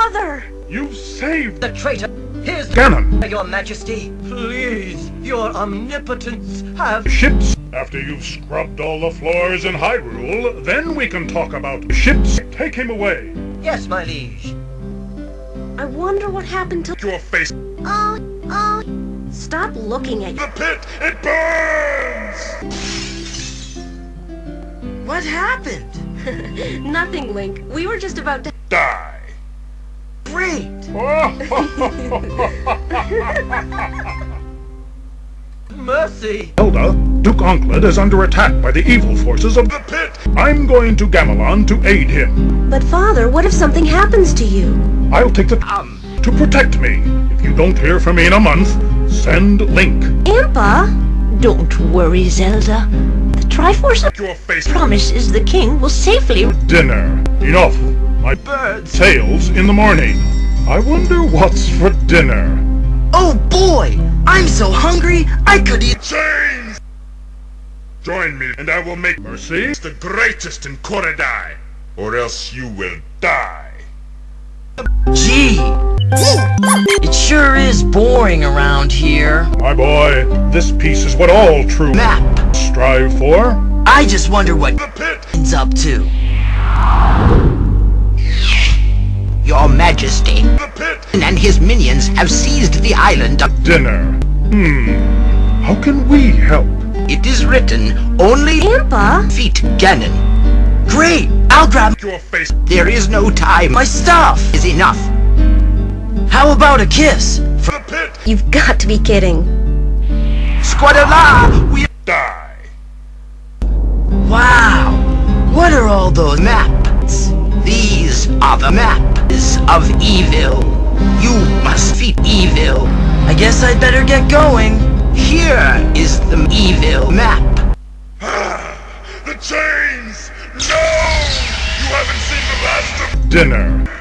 Father! You saved The traitor! Here's Ganon. your majesty! Please, your omnipotence, have... Ships. After you've scrubbed all the floors in Hyrule, then we can talk about ships. Take him away. Yes, my liege. I wonder what happened to... Your face. Oh, oh. Stop looking at you. The pit. It burns. What happened? Nothing, Link. We were just about to... Die. Great! Mercy! Zelda, Duke Onkled is under attack by the evil forces of the pit. I'm going to Gamelon to aid him. But Father, what if something happens to you? I'll take the Um, to protect me. If you don't hear from me in a month, send Link. Impa? Don't worry, Zelda. The Triforce Your face. promises the king will safely... Dinner. Enough. My birds! tails in the morning. I wonder what's for dinner. Oh boy! I'm so hungry, I could eat- Change! Join me, and I will make Mercy the greatest in Koridai, or else you will die. Gee! It sure is boring around here. My boy, this peace is what all true Map. strive for. I just wonder what The pit! is up to. Your majesty! The pit! And his minions have seized the island of... Dinner. Hmm. How can we help? It is written, only Impa? defeat Ganon. Great! I'll grab Your face. There is no time. my staff is enough. How about a kiss? From The pit! You've got to be kidding. Squadala, we... Die. Wow! What are all those Maps. Are the maps of evil. You must defeat evil. I guess I'd better get going. Here is the evil map. Ah, the chains! No! You haven't seen the last of dinner.